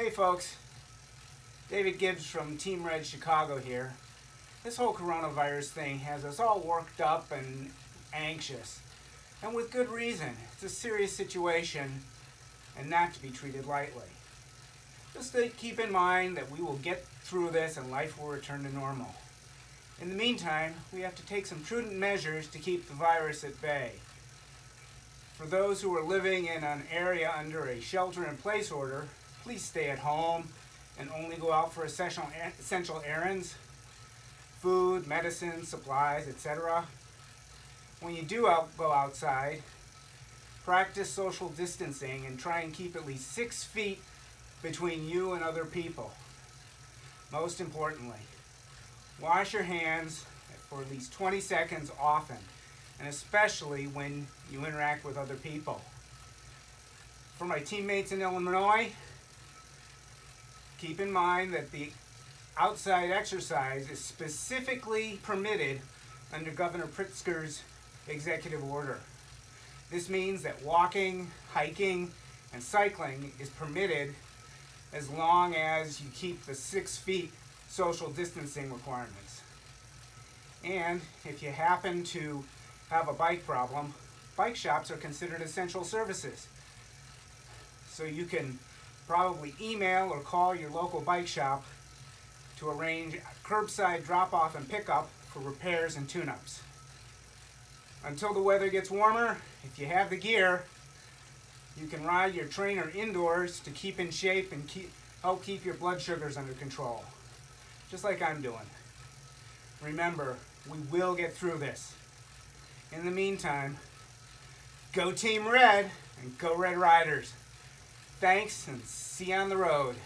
Hey folks, David Gibbs from Team Red Chicago here. This whole coronavirus thing has us all worked up and anxious. And with good reason. It's a serious situation and not to be treated lightly. Just to keep in mind that we will get through this and life will return to normal. In the meantime, we have to take some prudent measures to keep the virus at bay. For those who are living in an area under a shelter-in-place order, please stay at home and only go out for essential, essential errands, food, medicine, supplies, etc. When you do out, go outside, practice social distancing and try and keep at least six feet between you and other people. Most importantly, wash your hands for at least 20 seconds often and especially when you interact with other people. For my teammates in Illinois, keep in mind that the outside exercise is specifically permitted under Governor Pritzker's executive order. This means that walking, hiking, and cycling is permitted as long as you keep the six feet social distancing requirements. And if you happen to have a bike problem, bike shops are considered essential services. So you can probably email or call your local bike shop to arrange curbside drop-off and pickup for repairs and tune-ups. Until the weather gets warmer, if you have the gear, you can ride your trainer indoors to keep in shape and keep, help keep your blood sugars under control. Just like I'm doing. Remember, we will get through this. In the meantime, go Team Red and go Red Riders. Thanks and see you on the road.